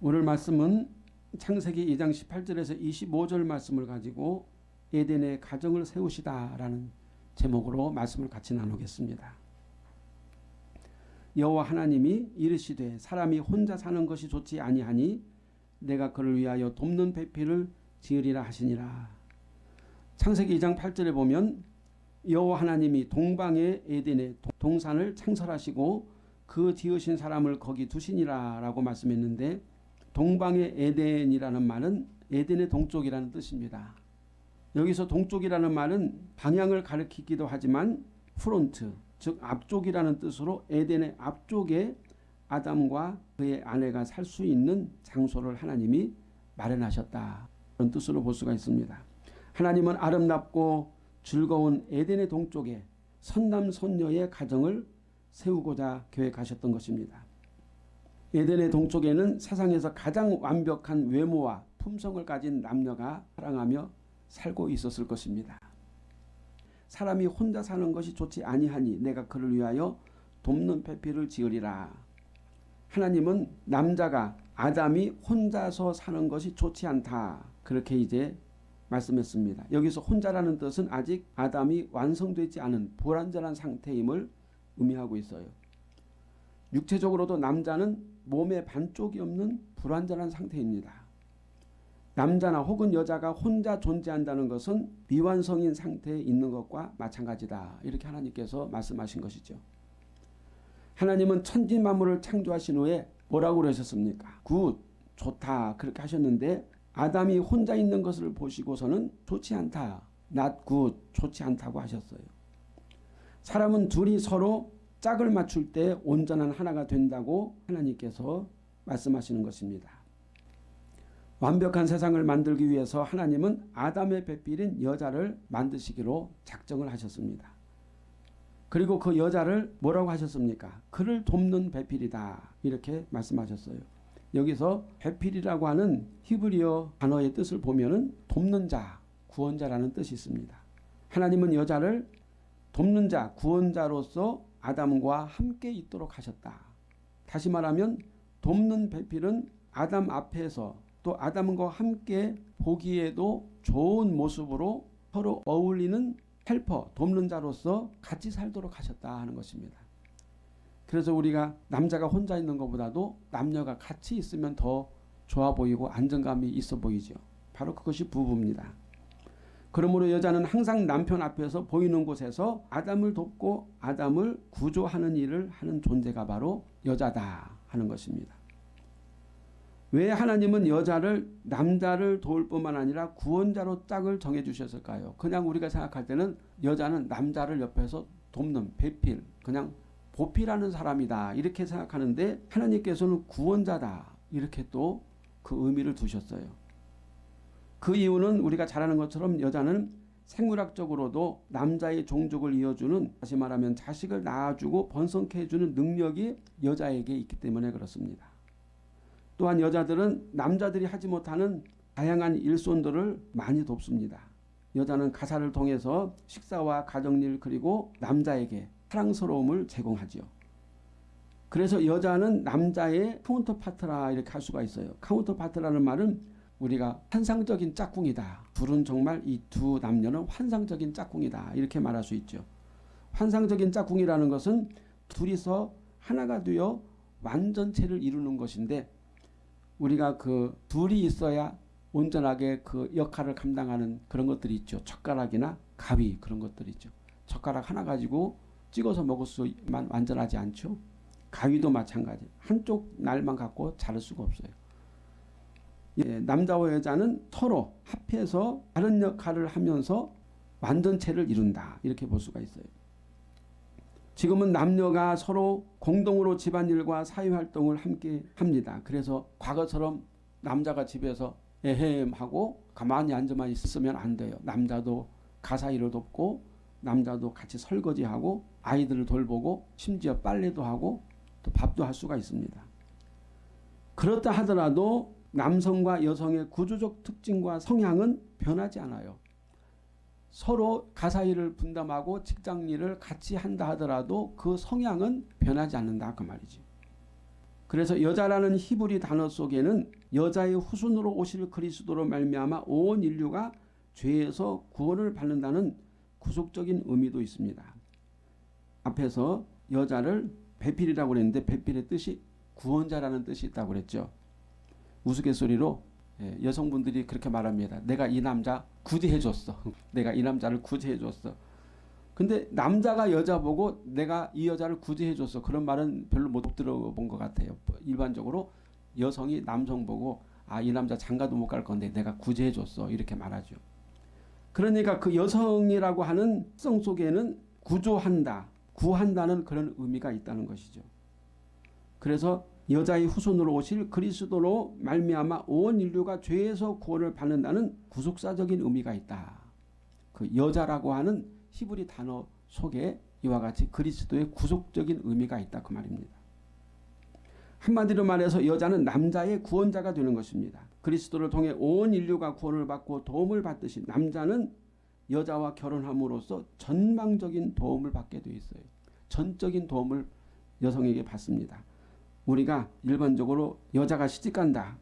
오늘 말씀은 창세기 2장 18절에서 25절 말씀을 가지고 에덴의 가정을 세우시다라는 제목으로 말씀을 같이 나누겠습니다. 여호와 하나님이 이르시되 사람이 혼자 사는 것이 좋지 아니하니 내가 그를 위하여 돕는 배필을 지으리라 하시니라. 창세기 2장 8절에 보면 여호와 하나님이 동방의 에덴의 동산을 창설하시고 그 지으신 사람을 거기 두시니라 라고 말씀했는데 동방의 에덴이라는 말은 에덴의 동쪽이라는 뜻입니다. 여기서 동쪽이라는 말은 방향을 가리키기도 하지만 front 즉 앞쪽이라는 뜻으로 에덴의 앞쪽에 아담과 그의 아내가 살 수 있는 장소를 하나님이 마련하셨다. 그런 뜻으로 볼 수가 있습니다. 하나님은 아름답고 즐거운 에덴의 동쪽에 선남선녀의 가정을 세우고자 계획하셨던 것입니다. 에덴의 동쪽에는 세상에서 가장 완벽한 외모와 품성을 가진 남녀가 사랑하며 살고 있었을 것입니다. 사람이 혼자 사는 것이 좋지 아니하니 내가 그를 위하여 돕는 배필을 지으리라. 하나님은 남자가 아담이 혼자서 사는 것이 좋지 않다. 그렇게 이제 말씀했습니다. 여기서 혼자라는 뜻은 아직 아담이 완성되지 않은 불완전한 상태임을 의미하고 있어요. 육체적으로도 남자는 몸의 반쪽이 없는 불완전한 상태입니다. 남자나 혹은 여자가 혼자 존재한다는 것은 미완성인 상태에 있는 것과 마찬가지다. 이렇게 하나님께서 말씀하신 것이죠. 하나님은 천지 만물을 창조하신 후에 뭐라고 그러셨습니까? good, 좋다 그렇게 하셨는데 아담이 혼자 있는 것을 보시고서는 좋지 않다. not good, 좋지 않다고 하셨어요. 사람은 둘이 서로 짝을 맞출 때 온전한 하나가 된다고 하나님께서 말씀하시는 것입니다. 완벽한 세상을 만들기 위해서 하나님은 아담의 배필인 여자를 만드시기로 작정을 하셨습니다. 그리고 그 여자를 뭐라고 하셨습니까? 그를 돕는 배필이다 이렇게 말씀하셨어요. 여기서 배필이라고 하는 히브리어 단어의 뜻을 보면 돕는 자, 구원자라는 뜻이 있습니다. 하나님은 여자를 돕는 자, 구원자로서 아담과 함께 있도록 하셨다. 다시 말하면 돕는 배필은 아담 앞에서 또 아담과 함께 보기에도 좋은 모습으로 서로 어울리는 헬퍼, 돕는 자로서 같이 살도록 하셨다 하는 것입니다. 그래서 우리가 남자가 혼자 있는 것보다도 남녀가 같이 있으면 더 좋아 보이고 안정감이 있어 보이죠. 바로 그것이 부부입니다. 그러므로 여자는 항상 남편 앞에서 보이는 곳에서 아담을 돕고 아담을 구조하는 일을 하는 존재가 바로 여자다 하는 것입니다. 왜 하나님은 여자를 남자를 도울 뿐만 아니라 구원자로 짝을 정해 주셨을까요? 그냥 우리가 생각할 때는 여자는 남자를 옆에서 돕는 배필 그냥 보필하는 사람이다 이렇게 생각하는데 하나님께서는 구원자다 이렇게 또 그 의미를 두셨어요. 그 이유는 우리가 잘 아는 것처럼 여자는 생물학적으로도 남자의 종족을 이어주는 다시 말하면 자식을 낳아주고 번성케 해주는 능력이 여자에게 있기 때문에 그렇습니다. 또한 여자들은 남자들이 하지 못하는 다양한 일손들을 많이 돕습니다. 여자는 가사를 통해서 식사와 가정일 그리고 남자에게 사랑스러움을 제공하지요. 그래서 여자는 남자의 counterpart라 이렇게 할 수가 있어요. counterpart라는 말은 우리가 환상적인 짝꿍이다. 둘은 정말 이 두 남녀는 환상적인 짝꿍이다. 이렇게 말할 수 있죠. 환상적인 짝꿍이라는 것은 둘이서 하나가 되어 완전체를 이루는 것인데 우리가 그 둘이 있어야 온전하게 그 역할을 감당하는 그런 것들이 있죠. 젓가락이나 가위 그런 것들이 있죠. 젓가락 하나 가지고 찍어서 먹을 수만 완전하지 않죠. 가위도 마찬가지. 한쪽 날만 갖고 자를 수가 없어요. 예, 남자와 여자는 서로 합해서 다른 역할을 하면서 완전체를 이룬다. 이렇게 볼 수가 있어요. 지금은 남녀가 서로 공동으로 집안일과 사회활동을 함께 합니다. 그래서 과거처럼 남자가 집에서 에헴 하고 가만히 앉아만 있으면 안 돼요. 남자도 가사일을 돕고 남자도 같이 설거지하고 아이들을 돌보고 심지어 빨래도 하고 또 밥도 할 수가 있습니다. 그렇다 하더라도 남성과 여성의 구조적 특징과 성향은 변하지 않아요. 서로 가사일을 분담하고 직장일을 같이 한다 하더라도 그 성향은 변하지 않는다 그 말이지. 그래서 여자라는 히브리 단어 속에는 여자의 후손으로 오실 그리스도로 말미암아 온 인류가 죄에서 구원을 받는다는 구속적인 의미도 있습니다. 앞에서 여자를 배필이라고 그랬는데 배필의 뜻이 구원자라는 뜻이 있다고 그랬죠. 우스갯소리로 예, 여성분들이 그렇게 말합니다. 내가 이 남자 구제해줬어. 내가 이 남자를 구제해줬어. 근데 남자가 여자 보고 내가 이 여자를 구제해줬어. 그런 말은 별로 못 들어본 것 같아요. 일반적으로 여성이 남성 보고 아 이 남자 장가도 못 갈 건데 내가 구제해줬어. 이렇게 말하죠. 그러니까 그 여성이라고 하는 성 속에는 구조한다, 구한다는 그런 의미가 있다는 것이죠. 그래서 여자의 후손으로 오실 그리스도로 말미암아 온 인류가 죄에서 구원을 받는다는 구속사적인 의미가 있다. 그 여자라고 하는 히브리 단어 속에 이와 같이 그리스도의 구속적인 의미가 있다 그 말입니다. 한마디로 말해서 여자는 남자의 구원자가 되는 것입니다. 그리스도를 통해 온 인류가 구원을 받고 도움을 받듯이 남자는 여자와 결혼함으로써 전망적인 도움을 받게 되어 있어요. 전적인 도움을 여성에게 받습니다. 우리가 일반적으로 여자가 시집간다.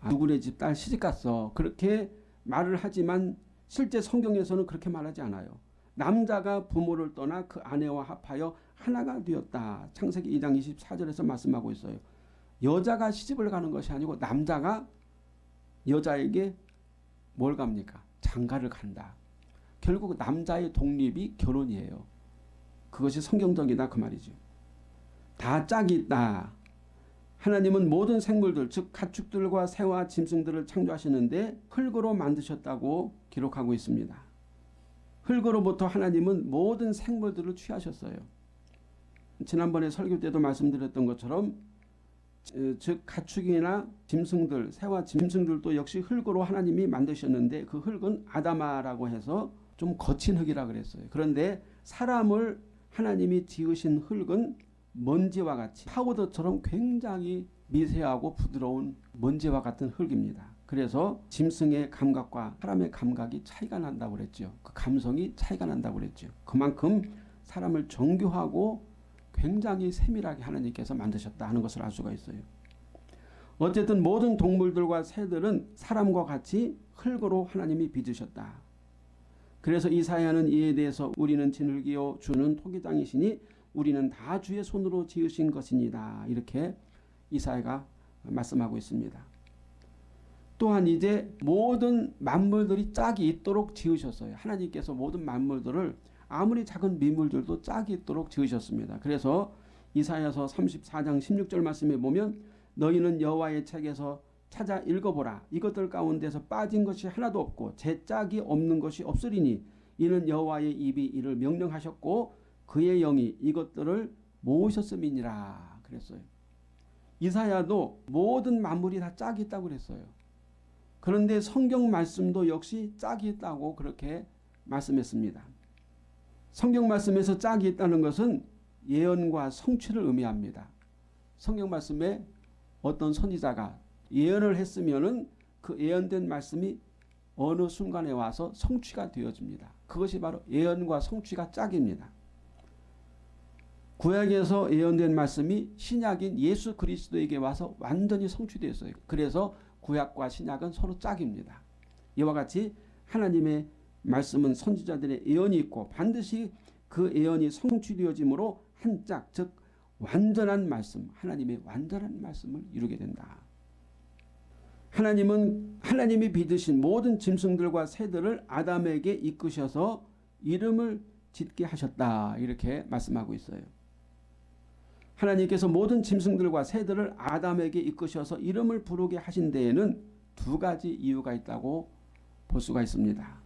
아, 누구네 집 딸 시집갔어. 그렇게 말을 하지만 실제 성경에서는 그렇게 말하지 않아요. 남자가 부모를 떠나 그 아내와 합하여 하나가 되었다. 창세기 2장 24절에서 말씀하고 있어요. 여자가 시집을 가는 것이 아니고 남자가 여자에게 뭘 갑니까? 장가를 간다. 결국 남자의 독립이 결혼이에요. 그것이 성경적이다 그 말이죠. 다 짝이 있다. 하나님은 모든 생물들 즉 가축들과 새와 짐승들을 창조하시는데 흙으로 만드셨다고 기록하고 있습니다. 흙으로부터 하나님은 모든 생물들을 취하셨어요. 지난번에 설교 때도 말씀드렸던 것처럼 즉 가축이나 짐승들 새와 짐승들도 역시 흙으로 하나님이 만드셨는데 그 흙은 아다마라고 해서 좀 거친 흙이라 그랬어요. 그런데 사람을 하나님이 지으신 흙은 먼지와 같이 파우더처럼 굉장히 미세하고 부드러운 먼지와 같은 흙입니다. 그래서 짐승의 감각과 사람의 감각이 차이가 난다고 그랬죠. 그 감성이 차이가 난다고 그랬죠. 그만큼 사람을 정교하고 굉장히 세밀하게 하나님께서 만드셨다 하는 것을 알 수가 있어요. 어쨌든 모든 동물들과 새들은 사람과 같이 흙으로 하나님이 빚으셨다. 그래서 이사야는 이에 대해서 우리는 진흙이요 주는 토기장이시니 우리는 다 주의 손으로 지으신 것입니다. 이렇게 이사야가 말씀하고 있습니다. 또한 이제 모든 만물들이 짝이 있도록 지으셨어요. 하나님께서 모든 만물들을 아무리 작은 미물들도 짝이 있도록 지으셨습니다. 그래서 이사야서 34장 16절 말씀에 보면 너희는 여호와의 책에서 찾아 읽어보라. 이것들 가운데서 빠진 것이 하나도 없고 제 짝이 없는 것이 없으리니 이는 여호와의 입이 이를 명령하셨고 그의 영이 이것들을 모으셨음이니라 그랬어요. 이사야도 모든 만물이 다 짝이 있다고 그랬어요. 그런데 성경 말씀도 역시 짝이 있다고 그렇게 말씀했습니다. 성경 말씀에서 짝이 있다는 것은 예언과 성취를 의미합니다. 성경 말씀에 어떤 선지자가 예언을 했으면 은 그 예언된 말씀이 어느 순간에 와서 성취가 되어집니다. 그것이 바로 예언과 성취가 짝입니다. 구약에서 예언된 말씀이 신약인 예수 그리스도에게 와서 완전히 성취되었어요. 그래서 구약과 신약은 서로 짝입니다. 이와 같이 하나님의 말씀은 선지자들의 예언이 있고 반드시 그 예언이 성취되어짐으로 한 짝, 즉 완전한 말씀, 하나님의 완전한 말씀을 이루게 된다. 하나님은 하나님이 빚으신 모든 짐승들과 새들을 아담에게 이끄셔서 이름을 짓게 하셨다. 이렇게 말씀하고 있어요. 하나님께서 모든 짐승들과 새들을 아담에게 이끄셔서 이름을 부르게 하신 데에는 두 가지 이유가 있다고 볼 수가 있습니다.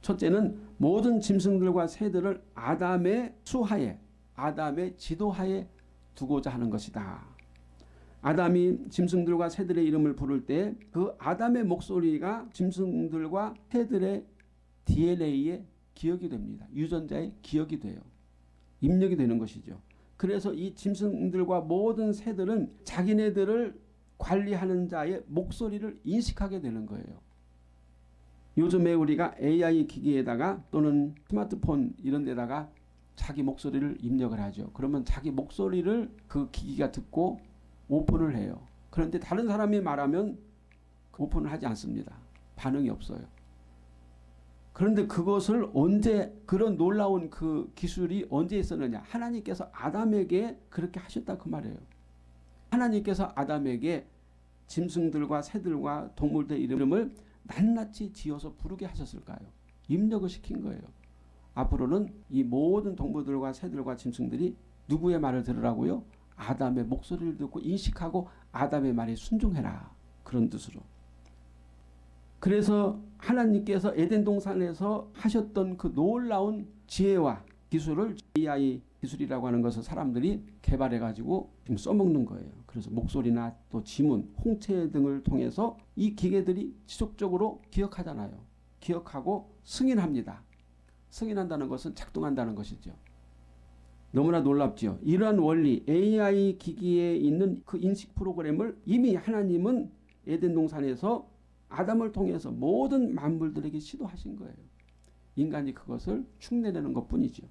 첫째는 모든 짐승들과 새들을 아담의 수하에 아담의 지도하에 두고자 하는 것이다. 아담이 짐승들과 새들의 이름을 부를 때 그 아담의 목소리가 짐승들과 새들의 DNA에 기억이 됩니다. 유전자의 기억이 돼요. 입력이 되는 것이죠. 그래서 이 짐승들과 모든 새들은 자기네들을 관리하는 자의 목소리를 인식하게 되는 거예요. 요즘에 우리가 AI 기기에다가 또는 스마트폰 이런 데다가 자기 목소리를 입력을 하죠. 그러면 자기 목소리를 그 기기가 듣고 오픈을 해요. 그런데 다른 사람이 말하면 오픈을 하지 않습니다. 반응이 없어요. 그런데 그것을 언제 그런 놀라운 그 기술이 언제 있었느냐? 하나님께서 아담에게 그렇게 하셨다 그 말이에요. 하나님께서 아담에게 짐승들과 새들과 동물들 이름을 낱낱이 지어서 부르게 하셨을까요? 입력을 시킨 거예요. 앞으로는 이 모든 동물들과 새들과 짐승들이 누구의 말을 들으라고요? 아담의 목소리를 듣고 인식하고 아담의 말에 순종해라. 그런 뜻으로. 그래서 하나님께서 에덴 동산에서 하셨던 그 놀라운 지혜와 기술을 AI 기술이라고 하는 것을 사람들이 개발해 가지고 지금 써먹는 거예요. 그래서 목소리나 또 지문, 홍채 등을 통해서 이 기계들이 지속적으로 기억하잖아요. 기억하고 승인합니다. 승인한다는 것은 작동한다는 것이죠. 너무나 놀랍죠. 이러한 원리 AI 기기에 있는 그 인식 프로그램을 이미 하나님은 에덴 동산에서 아담을 통해서 모든 만물들에게 시도하신 거예요. 인간이 그것을 흉내내는 것뿐이죠.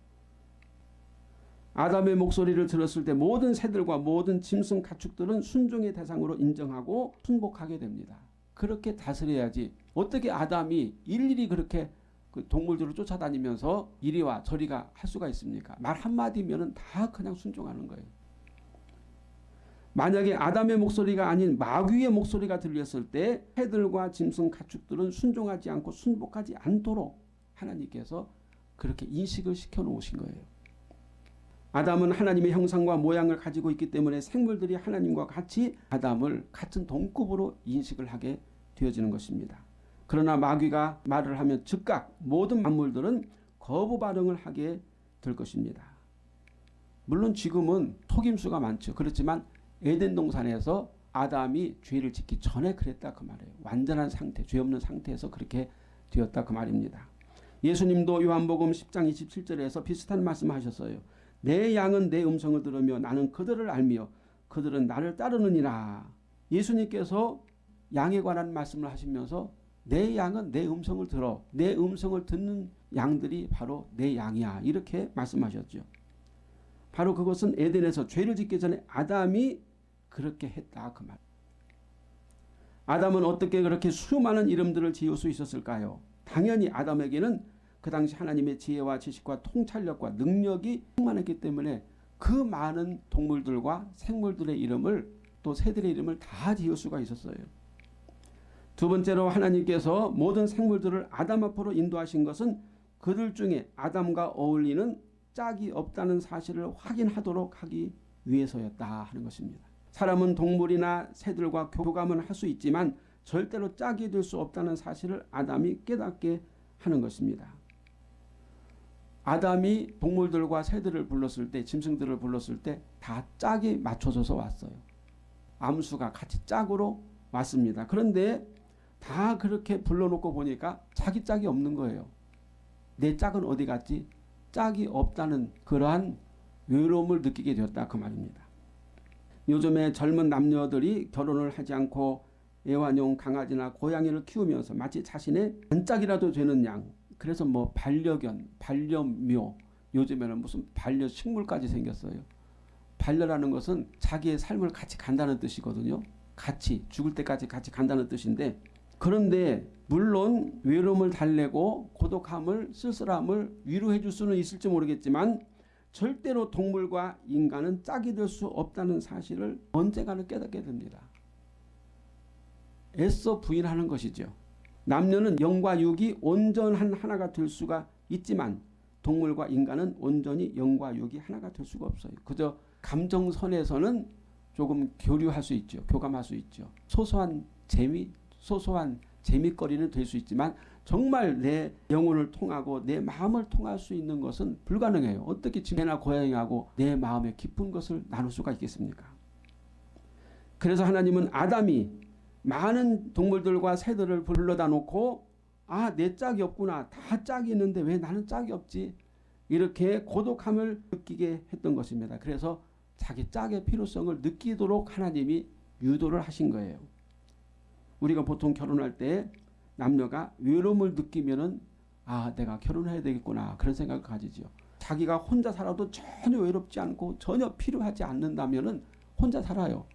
아담의 목소리를 들었을 때 모든 새들과 모든 짐승 가축들은 순종의 대상으로 인정하고 순복하게 됩니다. 그렇게 다스려야지 어떻게 아담이 일일이 그렇게 그 동물들을 쫓아다니면서 이리와 저리가 할 수가 있습니까? 말 한마디면 다 그냥 순종하는 거예요. 만약에 아담의 목소리가 아닌 마귀의 목소리가 들렸을 때 새들과 짐승 가축들은 순종하지 않고 순복하지 않도록 하나님께서 그렇게 인식을 시켜 놓으신 거예요. 아담은 하나님의 형상과 모양을 가지고 있기 때문에 생물들이 하나님과 같이 아담을 같은 동급으로 인식을 하게 되어지는 것입니다. 그러나 마귀가 말을 하면 즉각 모든 만물들은 거부 반응을 하게 될 것입니다. 물론 지금은 속임수가 많죠. 그렇지만 에덴 동산에서 아담이 죄를 짓기 전에 그랬다 그 말이에요. 완전한 상태, 죄 없는 상태에서 그렇게 되었다 그 말입니다. 예수님도 요한복음 10장 27절에서 비슷한 말씀하셨어요. 내 양은 내 음성을 들으며 나는 그들을 알며 그들은 나를 따르느니라. 예수님께서 양에 관한 말씀을 하시면서 내 양은 내 음성을 들어 내 음성을 듣는 양들이 바로 내 양이야 이렇게 말씀하셨죠. 바로 그것은 에덴에서 죄를 짓기 전에 아담이 그렇게 했다 그 말. 아담은 어떻게 그렇게 수많은 이름들을 지을 수 있었을까요? 당연히 아담에게는 그 당시 하나님의 지혜와 지식과 통찰력과 능력이 충만했기 때문에 그 많은 동물들과 생물들의 이름을 또 새들의 이름을 다 지을 수가 있었어요. 두 번째로 하나님께서 모든 생물들을 아담 앞으로 인도하신 것은 그들 중에 아담과 어울리는 짝이 없다는 사실을 확인하도록 하기 위해서였다 하는 것입니다. 사람은 동물이나 새들과 교감은 할수 있지만 절대로 짝이 될 수 없다는 사실을 아담이 깨닫게 하는 것입니다. 아담이 동물들과 새들을 불렀을 때 짐승들을 불렀을 때 다 짝이 맞춰져서 왔어요. 암수가 같이 짝으로 왔습니다. 그런데 다 그렇게 불러놓고 보니까 자기 짝이 없는 거예요. 내 짝은 어디 갔지? 짝이 없다는 그러한 외로움을 느끼게 되었다 그 말입니다. 요즘에 젊은 남녀들이 결혼을 하지 않고 애완용 강아지나 고양이를 키우면서 마치 자신의 반짝이라도 되는 양 그래서 뭐 반려견, 반려묘 요즘에는 무슨 반려식물까지 생겼어요. 반려라는 것은 자기의 삶을 같이 간다는 뜻이거든요. 같이 죽을 때까지 같이 간다는 뜻인데 그런데 물론 외로움을 달래고 고독함을 쓸쓸함을 위로해 줄 수는 있을지 모르겠지만 절대로 동물과 인간은 짝이 될 수 없다는 사실을 언젠가는 깨닫게 됩니다. 애써 부인하는 것이죠. 남녀는 영과 육이 온전한 하나가 될 수가 있지만 동물과 인간은 온전히 영과 육이 하나가 될 수가 없어요. 그저 감정선에서는 조금 교류할 수 있죠. 교감할 수 있죠. 소소한 재미, 소소한 재미거리는 될 수 있지만 정말 내 영혼을 통하고 내 마음을 통할 수 있는 것은 불가능해요. 어떻게 지매나 고양이하고 내 마음의 깊은 것을 나눌 수가 있겠습니까? 그래서 하나님은 아담이 많은 동물들과 새들을 불러다 놓고 아 내 짝이 없구나 다 짝이 있는데 왜 나는 짝이 없지 이렇게 고독함을 느끼게 했던 것입니다. 그래서 자기 짝의 필요성을 느끼도록 하나님이 유도를 하신 거예요. 우리가 보통 결혼할 때 남녀가 외로움을 느끼면은 아 내가 결혼해야 되겠구나 그런 생각을 가지죠. 자기가 혼자 살아도 전혀 외롭지 않고 전혀 필요하지 않는다면은 혼자 살아요.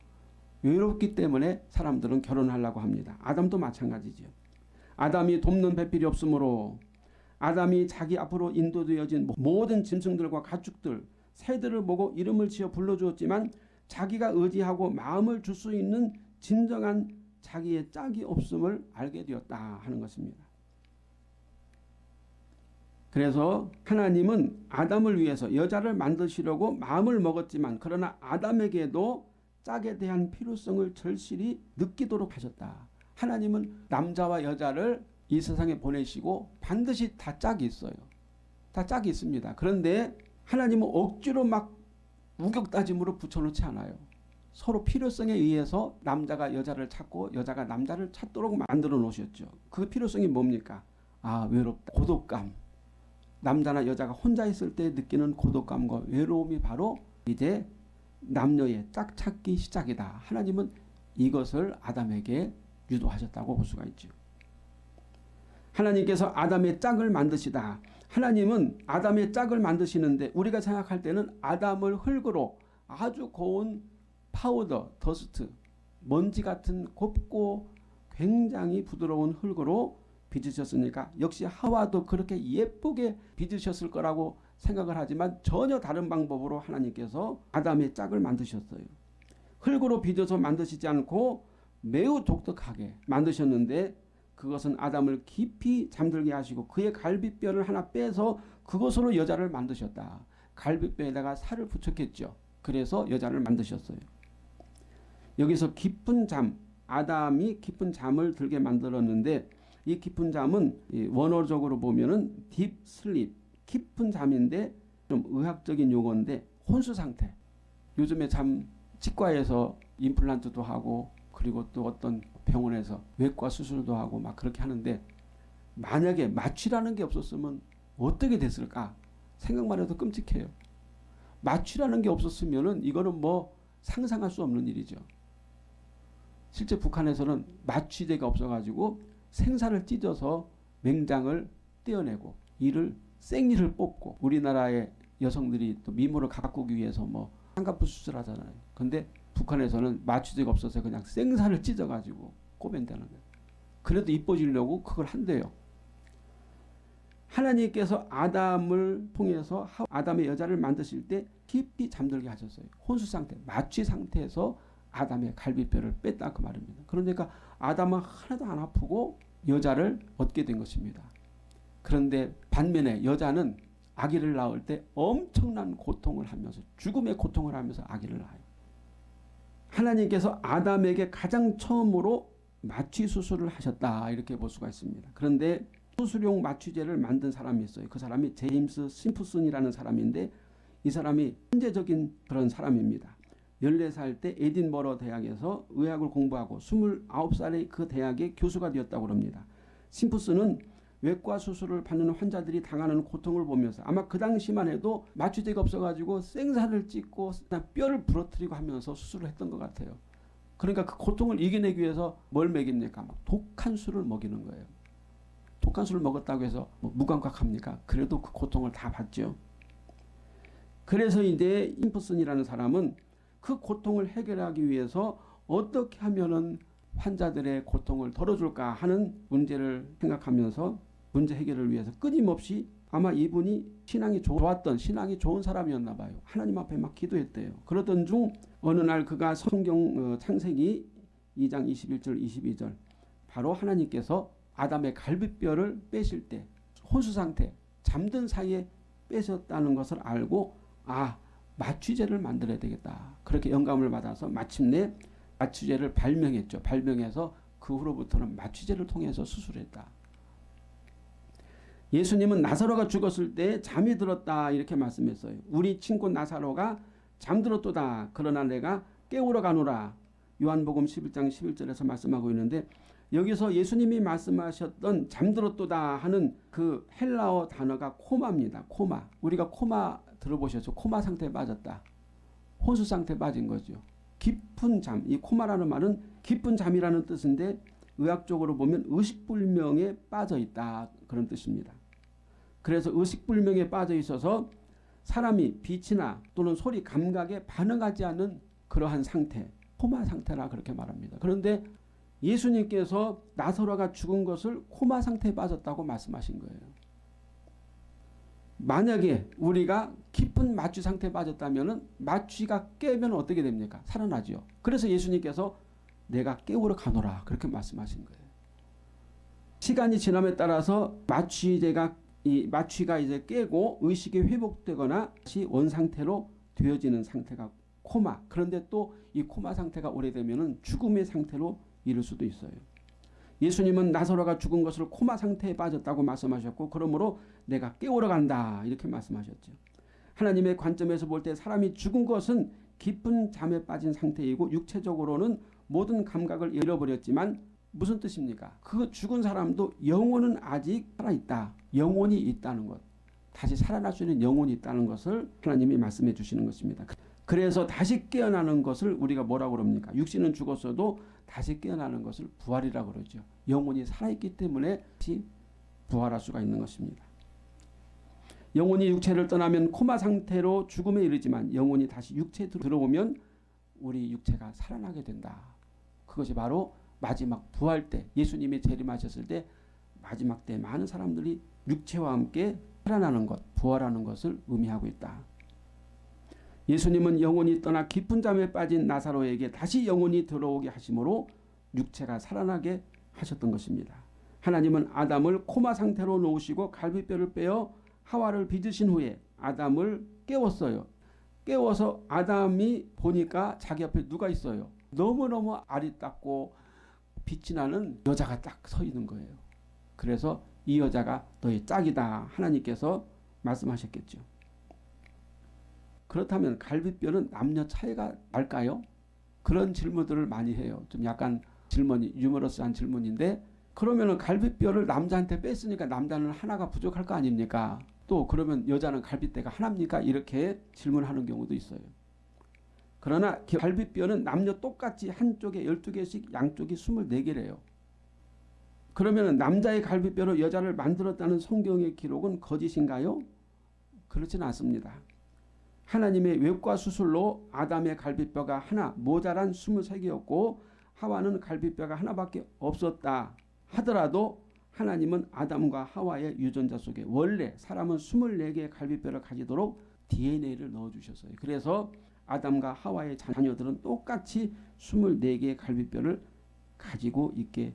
외롭기 때문에 사람들은 결혼하려고 합니다. 아담도 마찬가지죠. 아담이 돕는 배필이 없으므로 아담이 자기 앞으로 인도되어진 모든 짐승들과 가축들, 새들을 보고 이름을 지어 불러주었지만 자기가 의지하고 마음을 줄 수 있는 진정한 자기의 짝이 없음을 알게 되었다 하는 것입니다. 그래서 하나님은 아담을 위해서 여자를 만드시려고 마음을 먹었지만 그러나 아담에게도 짝에 대한 필요성을 절실히 느끼도록 하셨다. 하나님은 남자와 여자를 이 세상에 보내시고 반드시 다 짝이 있어요. 다 짝이 있습니다. 그런데 하나님은 억지로 막 우격다짐으로 붙여놓지 않아요. 서로 필요성에 의해서 남자가 여자를 찾고 여자가 남자를 찾도록 만들어 놓으셨죠. 그 필요성이 뭡니까? 아 외롭다. 고독감. 남자나 여자가 혼자 있을 때 느끼는 고독감과 외로움이 바로 이제 남녀의 짝찾기 시작이다. 하나님은 이것을 아담에게 유도하셨다고 볼 수가 있죠. 하나님께서 아담의 짝을 만드시다. 하나님은 아담의 짝을 만드시는데 우리가 생각할 때는 아담을 흙으로 아주 고운 powder, dust, 먼지 같은 곱고 굉장히 부드러운 흙으로 빚으셨으니까 역시 하와도 그렇게 예쁘게 빚으셨을 거라고 생각을 하지만 전혀 다른 방법으로 하나님께서 아담의 짝을 만드셨어요. 흙으로 빚어서 만드시지 않고 매우 독특하게 만드셨는데 그것은 아담을 깊이 잠들게 하시고 그의 갈비뼈를 하나 빼서 그것으로 여자를 만드셨다. 갈비뼈에다가 살을 붙였겠죠. 그래서 여자를 만드셨어요. 여기서 깊은 잠, 아담이 깊은 잠을 들게 만들었는데 이 깊은 잠은 원어적으로 보면은 딥 슬립, 깊은 잠인데 좀 의학적인 용어인데 혼수 상태. 요즘에 참 치과에서 임플란트도 하고 그리고 또 어떤 병원에서 외과 수술도 하고 막 그렇게 하는데 만약에 마취라는 게 없었으면 어떻게 됐을까 생각만 해도 끔찍해요. 마취라는 게 없었으면은 이거는 뭐 상상할 수 없는 일이죠. 실제 북한에서는 마취제가 없어가지고 생사를 찢어서 맹장을 떼어내고 이를 생리를 뽑고 우리나라의 여성들이 또 미모를 가꾸기 위해서 뭐 한갑부 수술하잖아요. 근데 북한에서는 마취제가 없어서 그냥 생사를 찢어가지고 꼬맨다는 거예요. 그래도 이뻐지려고 그걸 한대요. 하나님께서 아담을 통해서 아담의 여자를 만드실 때 깊이 잠들게 하셨어요. 혼수 상태, 마취 상태에서 아담의 갈비뼈를 뺐다 그 말입니다. 그러니까 아담은 하나도 안 아프고 여자를 얻게 된 것입니다. 그런데 반면에 여자는 아기를 낳을 때 엄청난 고통을 하면서 죽음의 고통을 하면서 아기를 낳아요. 하나님께서 아담에게 가장 처음으로 마취 수술을 하셨다 이렇게 볼 수가 있습니다. 그런데 수술용 마취제를 만든 사람이 있어요. 그 사람이 제임스 심프슨이라는 사람인데 이 사람이 현재적인 그런 사람입니다. 14살 때 에딘버러 대학에서 의학을 공부하고 29살에 그 대학의 교수가 되었다고 합니다. 심프슨은 외과 수술을 받는 환자들이 당하는 고통을 보면서 아마 그 당시만 해도 마취제가 없어가지고 생사를 찢고 뼈를 부러뜨리고 하면서 수술을 했던 것 같아요. 그러니까 그 고통을 이겨내기 위해서 뭘 먹입니까? 막 독한 술을 먹이는 거예요. 독한 술을 먹었다고 해서 뭐 무감각합니까? 그래도 그 고통을 다 받죠. 그래서 이제 임프슨이라는 사람은 그 고통을 해결하기 위해서 어떻게 하면은 환자들의 고통을 덜어줄까 하는 문제를 생각하면서 문제 해결을 위해서 끊임없이 아마 이분이 신앙이 좋았던 신앙이 좋은 사람이었나 봐요. 하나님 앞에 막 기도했대요. 그러던 중 어느 날 그가 성경 어, 창세기 2장 21절 22절 바로 하나님께서 아담의 갈비뼈를 빼실 때 혼수 상태 잠든 사이에 빼셨다는 것을 알고 아 마취제를 만들어야 되겠다. 그렇게 영감을 받아서 마침내 마취제를 발명했죠. 발명해서 그 후로부터는 마취제를 통해서 수술했다. 예수님은 나사로가 죽었을 때 잠이 들었다 이렇게 말씀했어요. 우리 친구 나사로가 잠들었도다. 그러나 내가 깨우러 가노라. 요한복음 11장 11절에서 말씀하고 있는데 여기서 예수님이 말씀하셨던 잠들었도다 하는 그 헬라어 단어가 코마입니다. 코마. 우리가 코마 들어보셨죠? 코마 상태에 빠졌다. 혼수 상태에 빠진 거죠. 깊은 잠. 이 코마라는 말은 깊은 잠이라는 뜻인데 의학적으로 보면 의식불명에 빠져 있다. 그런 뜻입니다. 그래서 의식불명에 빠져 있어서 사람이 빛이나 또는 소리 감각에 반응하지 않는 그러한 상태 코마 상태라 그렇게 말합니다. 그런데 예수님께서 나사로가 죽은 것을 코마 상태에 빠졌다고 말씀하신 거예요. 만약에 우리가 깊은 마취 상태에 빠졌다면 마취가 깨면 어떻게 됩니까? 살아나죠. 그래서 예수님께서 내가 깨우러 가노라 그렇게 말씀하신 거예요. 시간이 지남에 따라서 마취제가 이 마취가 이제 깨고 의식이 회복되거나 다시 원 상태로 되어지는 상태가 코마. 그런데 또 이 코마 상태가 오래되면은 죽음의 상태로 이를 수도 있어요. 예수님은 나사로가 죽은 것을 코마 상태에 빠졌다고 말씀하셨고 그러므로 내가 깨우러 간다 이렇게 말씀하셨죠. 하나님의 관점에서 볼 때 사람이 죽은 것은 깊은 잠에 빠진 상태이고 육체적으로는 모든 감각을 잃어버렸지만 무슨 뜻입니까? 그 죽은 사람도 영혼은 아직 살아있다. 영혼이 있다는 것. 다시 살아날 수 있는 영혼이 있다는 것을 하나님이 말씀해 주시는 것입니다. 그래서 다시 깨어나는 것을 우리가 뭐라고 그럽니까? 육신은 죽었어도 다시 깨어나는 것을 부활이라고 그러죠. 영혼이 살아있기 때문에 다시 부활할 수가 있는 것입니다. 영혼이 육체를 떠나면 코마 상태로 죽음에 이르지만 영혼이 다시 육체에 들어오면 우리 육체가 살아나게 된다. 그것이 바로 마지막 부활 때 예수님이 재림하셨을 때 마지막 때 많은 사람들이 육체와 함께 살아나는 것, 부활하는 것을 의미하고 있다. 예수님은 영혼이 떠나 깊은 잠에 빠진 나사로에게 다시 영혼이 들어오게 하심으로 육체가 살아나게 하셨던 것입니다. 하나님은 아담을 코마 상태로 놓으시고 갈비뼈를 빼어 하와를 빚으신 후에 아담을 깨웠어요. 깨워서 아담이 보니까 자기 앞에 누가 있어요. 너무너무 아리답고 빛이 나는 여자가 딱 서 있는 거예요. 그래서 이 여자가 너의 짝이다 하나님께서 말씀하셨겠죠. 그렇다면 갈비뼈는 남녀 차이가 날까요? 그런 질문들을 많이 해요. 좀 약간 질문이 유머러스한 질문인데 그러면은 갈비뼈를 남자한테 뺐으니까 남자는 하나가 부족할 거 아닙니까? 또 그러면 여자는 갈비뼈가 하나입니까? 이렇게 질문하는 경우도 있어요. 그러나 갈비뼈는 남녀 똑같이 한쪽에 12개씩 양쪽이 24개래요. 그러면 남자의 갈비뼈로 여자를 만들었다는 성경의 기록은 거짓인가요? 그렇지는 않습니다. 하나님의 외과 수술로 아담의 갈비뼈가 하나 모자란 23개였고 하와는 갈비뼈가 하나밖에 없었다 하더라도 하나님은 아담과 하와의 유전자 속에 원래 사람은 24개의 갈비뼈를 가지도록 DNA를 넣어주셨어요. 그래서 아담과 하와의 자녀들은 똑같이 24개의 갈비뼈를 가지고 있게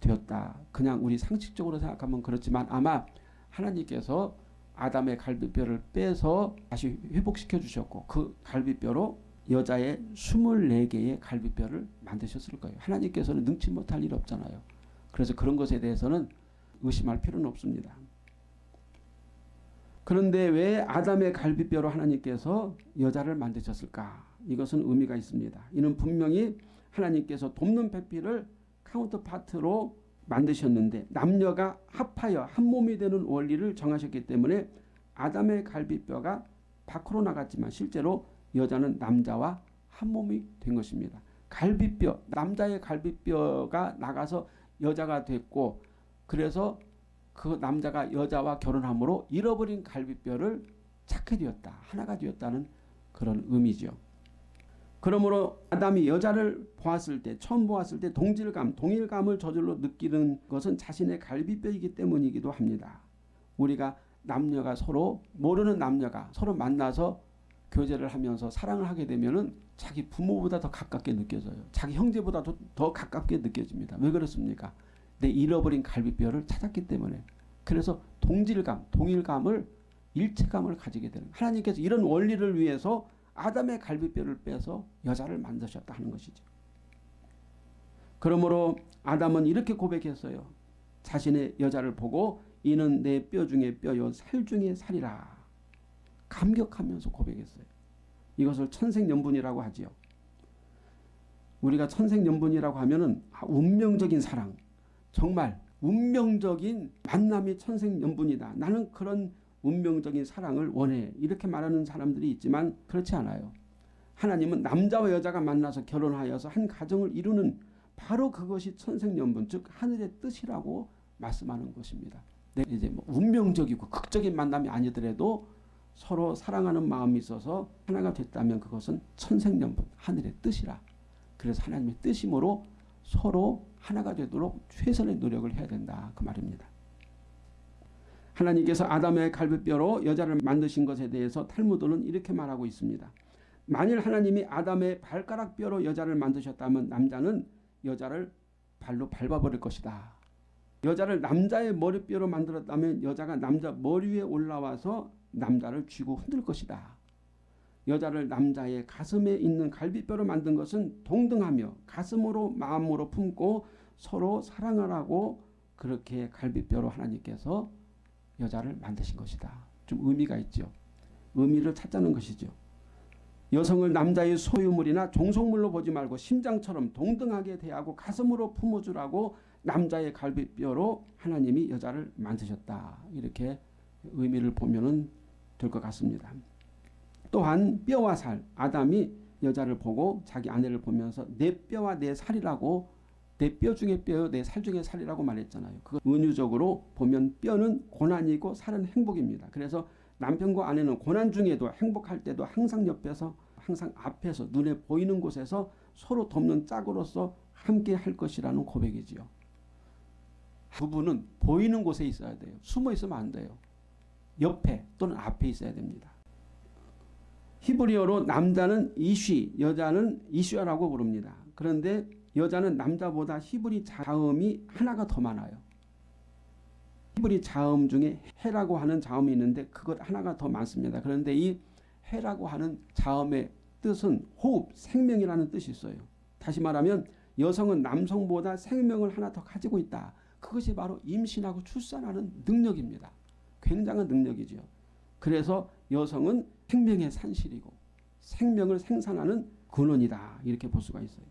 되었다. 그냥 우리 상식적으로 생각하면 그렇지만 아마 하나님께서 아담의 갈비뼈를 빼서 다시 회복시켜 주셨고 그 갈비뼈로 여자의 24개의 갈비뼈를 만드셨을 거예요. 하나님께서는 능치 못할 일 없잖아요. 그래서 그런 것에 대해서는 의심할 필요는 없습니다. 그런데 왜 아담의 갈비뼈로 하나님께서 여자를 만드셨을까? 이것은 의미가 있습니다. 이는 분명히 하나님께서 돕는 배필을 counterpart로 만드셨는데 남녀가 합하여 한 몸이 되는 원리를 정하셨기 때문에 아담의 갈비뼈가 밖으로 나갔지만 실제로 여자는 남자와 한 몸이 된 것입니다. 갈비뼈 남자의 갈비뼈가 나가서 여자가 됐고 그래서 그 남자가 여자와 결혼함으로 잃어버린 갈비뼈를 찾게 되었다. 하나가 되었다는 그런 의미죠. 그러므로 아담이 여자를 보았을 때 처음 보았을 때 동질감, 동일감을 저절로 느끼는 것은 자신의 갈비뼈이기 때문이기도 합니다. 우리가 남녀가 서로 모르는 남녀가 서로 만나서 교제를 하면서 사랑을 하게 되면은 자기 부모보다 더 가깝게 느껴져요. 자기 형제보다 더, 더 가깝게 느껴집니다. 왜 그렇습니까? 내 잃어버린 갈비뼈를 찾았기 때문에. 그래서 동질감, 동일감을 일체감을 가지게 되는 하나님께서 이런 원리를 위해서 아담의 갈비뼈를 빼서 여자를 만드셨다 하는 것이죠. 그러므로 아담은 이렇게 고백했어요. 자신의 여자를 보고 이는 내 뼈 중에 뼈요 살 중에 살이라. 감격하면서 고백했어요. 이것을 천생연분이라고 하지요. 우리가 천생연분이라고 하면은 운명적인 사랑, 정말 운명적인 만남이 천생연분이다. 나는 그런 운명적인 사랑을 원해. 이렇게 말하는 사람들이 있지만 그렇지 않아요. 하나님은 남자와 여자가 만나서 결혼하여서 한 가정을 이루는 바로 그것이 천생연분, 즉 하늘의 뜻이라고 말씀하는 것입니다. 네, 이제 뭐 운명적이고 극적인 만남이 아니더라도 서로 사랑하는 마음이 있어서 하나가 됐다면 그것은 천생연분, 하늘의 뜻이라 그래서 하나님의 뜻이므로 서로 하나가 되도록 최선의 노력을 해야 된다. 그 말입니다. 하나님께서 아담의 갈비뼈로 여자를 만드신 것에 대해서 탈무드는 이렇게 말하고 있습니다. 만일 하나님이 아담의 발가락뼈로 여자를 만드셨다면 남자는 여자를 발로 밟아버릴 것이다. 여자를 남자의 머리뼈로 만들었다면 여자가 남자 머리 위에 올라와서 남자를 쥐고 흔들 것이다. 여자를 남자의 가슴에 있는 갈비뼈로 만든 것은 동등하며 가슴으로 마음으로 품고 서로 사랑하라고 그렇게 갈비뼈로 하나님께서 여자를 만드신 것이다. 좀 의미가 있죠. 의미를 찾자는 것이죠. 여성을 남자의 소유물이나 종속물로 보지 말고 심장처럼 동등하게 대하고 가슴으로 품어주라고 남자의 갈비뼈로 하나님이 여자를 만드셨다. 이렇게 의미를 보면 될 것 같습니다. 또한 뼈와 살 아담이 여자를 보고 자기 아내를 보면서 내 뼈와 내 살이라고 내 뼈 중에 뼈요 내 살 중에 살이라고 말했잖아요. 그 은유적으로 보면 뼈는 고난이고 살은 행복입니다. 그래서 남편과 아내는 고난 중에도 행복할 때도 항상 옆에서 항상 앞에서 눈에 보이는 곳에서 서로 돕는 짝으로서 함께 할 것이라는 고백이지요. 부부는 보이는 곳에 있어야 돼요. 숨어 있으면 안 돼요. 옆에 또는 앞에 있어야 됩니다. 히브리어로 남자는 이쉬, 여자는 이슈아라고 부릅니다. 그런데 여자는 남자보다 히브리 자음이 하나가 더 많아요. 히브리 자음 중에 해라고 하는 자음이 있는데 그것 하나가 더 많습니다. 그런데 이 해라고 하는 자음의 뜻은 호흡, 생명이라는 뜻이 있어요. 다시 말하면 여성은 남성보다 생명을 하나 더 가지고 있다. 그것이 바로 임신하고 출산하는 능력입니다. 굉장한 능력이죠. 그래서 여성은 생명의 산실이고 생명을 생산하는 근원이다. 이렇게 볼 수가 있어요.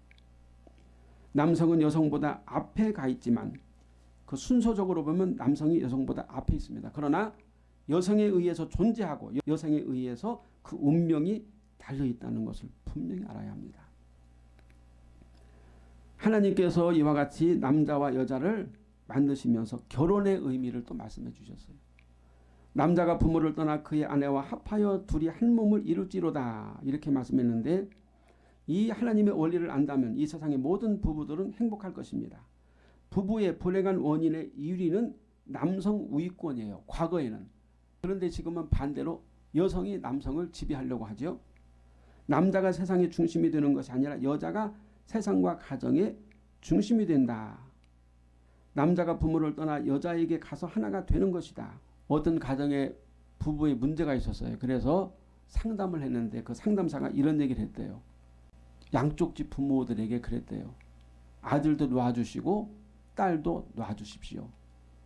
남성은 여성보다 앞에 가 있지만 그 순서적으로 보면 남성이 여성보다 앞에 있습니다. 그러나 여성에 의해서 존재하고 여성에 의해서 그 운명이 달려 있다는 것을 분명히 알아야 합니다. 하나님께서 이와 같이 남자와 여자를 만드시면서 결혼의 의미를 또 말씀해 주셨어요. 남자가 부모를 떠나 그의 아내와 합하여 둘이 한 몸을 이룰지로다 이렇게 말씀했는데 이 하나님의 원리를 안다면 이 세상의 모든 부부들은 행복할 것입니다. 부부의 불행한 원인의 1위는 남성 우위권이에요. 과거에는. 그런데 지금은 반대로 여성이 남성을 지배하려고 하죠. 남자가 세상의 중심이 되는 것이 아니라 여자가 세상과 가정의 중심이 된다. 남자가 부모를 떠나 여자에게 가서 하나가 되는 것이다. 어떤 가정에 부부의 문제가 있었어요. 그래서 상담을 했는데 그 상담사가 이런 얘기를 했대요. 양쪽 집 부모들에게 그랬대요. 아들도 놔주시고 딸도 놔주십시오.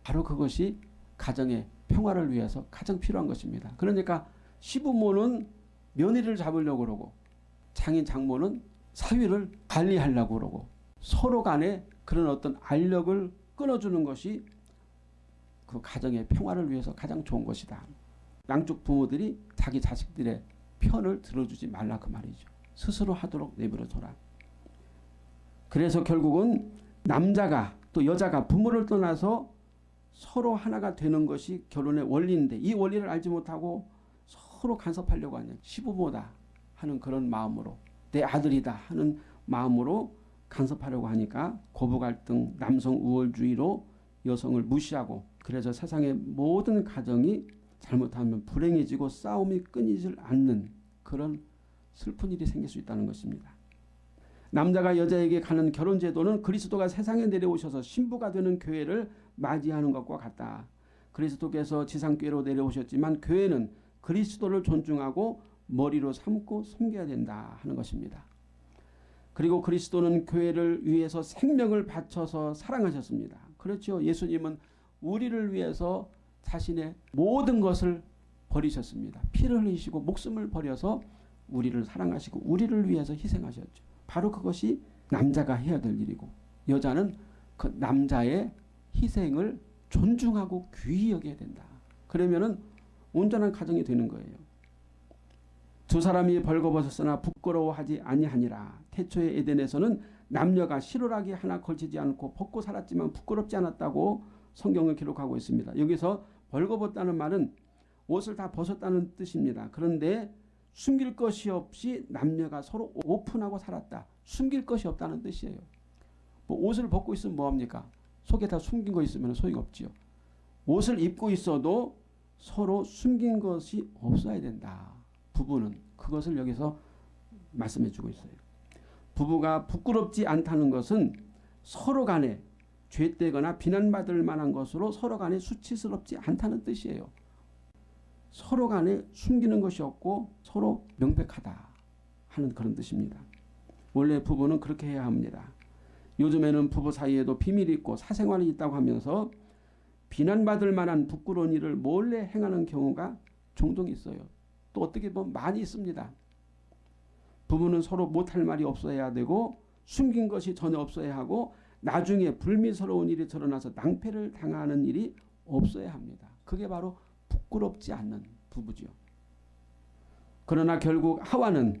바로 그것이 가정의 평화를 위해서 가장 필요한 것입니다. 그러니까 시부모는 며느리를 잡으려고 그러고 장인 장모는 사위를 관리하려고 그러고 서로 간에 그런 어떤 알력을 끊어주는 것이 그 가정의 평화를 위해서 가장 좋은 것이다. 양쪽 부모들이 자기 자식들의 편을 들어주지 말라 그 말이죠. 스스로 하도록 내버려둬라. 그래서 결국은 남자가 또 여자가 부모를 떠나서 서로 하나가 되는 것이 결혼의 원리인데 이 원리를 알지 못하고 서로 간섭하려고 하는 시부모다 하는 그런 마음으로 내 아들이다 하는 마음으로 간섭하려고 하니까 고부 갈등, 남성 우월주의로 여성을 무시하고 그래서 세상의 모든 가정이 잘못하면 불행해지고 싸움이 끊이질 않는 그런 슬픈 일이 생길 수 있다는 것입니다. 남자가 여자에게 가는 결혼 제도는 그리스도가 세상에 내려오셔서 신부가 되는 교회를 맞이하는 것과 같다. 그리스도께서 지상교회로 내려오셨지만 교회는 그리스도를 존중하고 머리로 삼고 섬겨야 된다 하는 것입니다. 그리고 그리스도는 교회를 위해서 생명을 바쳐서 사랑하셨습니다. 그렇죠. 예수님은 우리를 위해서 자신의 모든 것을 버리셨습니다. 피를 흘리시고 목숨을 버려서 우리를 사랑하시고 우리를 위해서 희생하셨죠. 바로 그것이 남자가 해야 될 일이고 여자는 그 남자의 희생을 존중하고 귀히 여겨야 된다. 그러면은 온전한 가정이 되는 거예요. 두 사람이 벌거벗었으나 부끄러워하지 아니하니라. 태초의 에덴에서는 남녀가 실오라기 하나 걸치지 않고 벗고 살았지만 부끄럽지 않았다고 성경을 기록하고 있습니다. 여기서 벌거벗다는 말은 옷을 다 벗었다는 뜻입니다. 그런데 숨길 것이 없이 남녀가 서로 오픈하고 살았다. 숨길 것이 없다는 뜻이에요. 뭐 옷을 벗고 있으면 뭐합니까? 속에 다 숨긴 거 있으면 소용이 없지요. 옷을 입고 있어도 서로 숨긴 것이 없어야 된다. 부부는 그것을 여기서 말씀해 주고 있어요. 부부가 부끄럽지 않다는 것은 서로 간에 죄되거나 비난받을 만한 것으로 서로 간에 수치스럽지 않다는 뜻이에요. 서로 간에 숨기는 것이 없고 서로 명백하다 하는 그런 뜻입니다. 원래 부부는 그렇게 해야 합니다. 요즘에는 부부 사이에도 비밀이 있고 사생활이 있다고 하면서 비난받을 만한 부끄러운 일을 몰래 행하는 경우가 종종 있어요. 또 어떻게 보면 많이 있습니다. 부부는 서로 못할 말이 없어야 되고 숨긴 것이 전혀 없어야 하고 나중에 불미스러운 일이 드러나서 낭패를 당하는 일이 없어야 합니다. 그게 바로 부끄럽지 않는 부부지요. 그러나 결국 하와는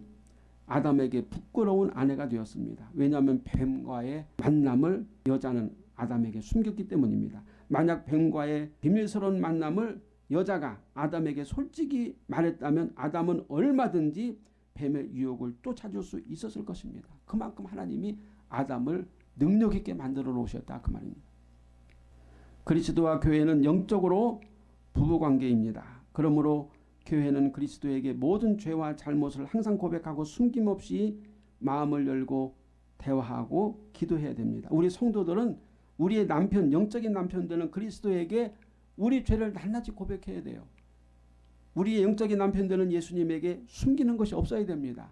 아담에게 부끄러운 아내가 되었습니다. 왜냐하면 뱀과의 만남을 여자는 아담에게 숨겼기 때문입니다. 만약 뱀과의 비밀스러운 만남을 여자가 아담에게 솔직히 말했다면 아담은 얼마든지 뱀의 유혹을 쫓아줄 수 있었을 것입니다. 그만큼 하나님이 아담을 능력 있게 만들어 놓으셨다 그 말입니다. 그리스도와 교회는 영적으로 부부 관계입니다. 그러므로 교회는 그리스도에게 모든 죄와 잘못을 항상 고백하고 숨김없이 마음을 열고 대화하고 기도해야 됩니다. 우리 성도들은 우리의 남편, 영적인 남편들은 그리스도에게 우리 죄를 낱낱이 고백해야 돼요. 우리의 영적인 남편들은 예수님에게 숨기는 것이 없어야 됩니다.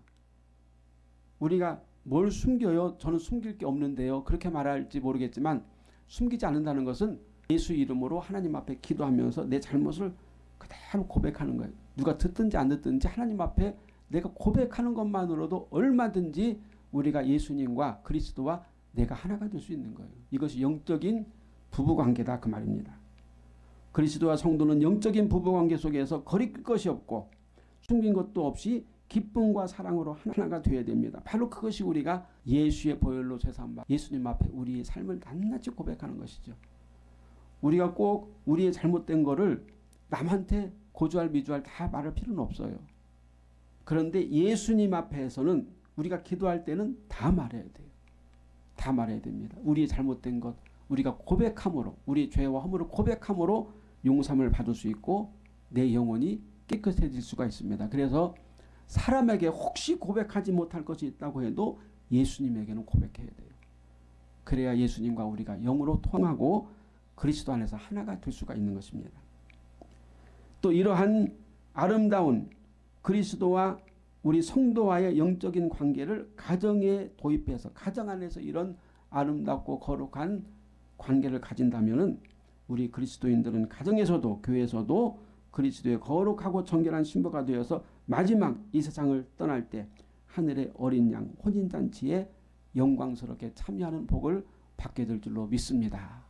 우리가 뭘 숨겨요? 저는 숨길 게 없는데요. 그렇게 말할지 모르겠지만 숨기지 않는다는 것은 예수 이름으로 하나님 앞에 기도하면서 내 잘못을 그대로 고백하는 거예요. 누가 듣든지 안 듣든지 하나님 앞에 내가 고백하는 것만으로도 얼마든지 우리가 예수님과 그리스도와 내가 하나가 될 수 있는 거예요. 이것이 영적인 부부관계다 그 말입니다. 그리스도와 성도는 영적인 부부관계 속에서 거리낄 것이 없고 숨긴 것도 없이 기쁨과 사랑으로 하나가 되어야 됩니다. 바로 그것이 우리가 예수의 보혈로 세상바 예수님 앞에 우리의 삶을 낱낱이 고백하는 것이죠. 우리가 꼭 우리의 잘못된 거를 남한테 고주할 미주할 다 말할 필요는 없어요. 그런데 예수님 앞에서는 우리가 기도할 때는 다 말해야 돼요. 다 말해야 됩니다. 우리의 잘못된 것 우리가 고백함으로 우리의 죄와 허물을 고백함으로 용서함을 받을 수 있고 내 영혼이 깨끗해질 수가 있습니다. 그래서 사람에게 혹시 고백하지 못할 것이 있다고 해도 예수님에게는 고백해야 돼요. 그래야 예수님과 우리가 영으로 통하고 그리스도 안에서 하나가 될 수가 있는 것입니다. 또 이러한 아름다운 그리스도와 우리 성도와의 영적인 관계를 가정에 도입해서 가정 안에서 이런 아름답고 거룩한 관계를 가진다면 우리 그리스도인들은 가정에서도 교회에서도 그리스도의 거룩하고 정결한 신부가 되어서 마지막 이 세상을 떠날 때 하늘의 어린 양 혼인잔치에 영광스럽게 참여하는 복을 받게 될 줄로 믿습니다.